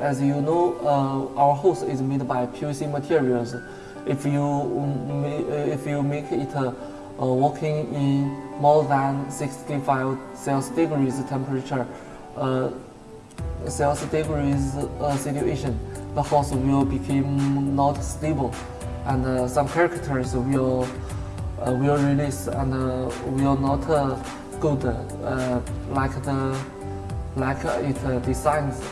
As you know, uh, our host is made by PVC materials. If you if you make it uh, working in more than 65 Celsius degrees temperature, uh, Celsius degrees uh, situation, the house will become not stable, and uh, some characters will uh, will release and uh, will not uh, good like the like it designs.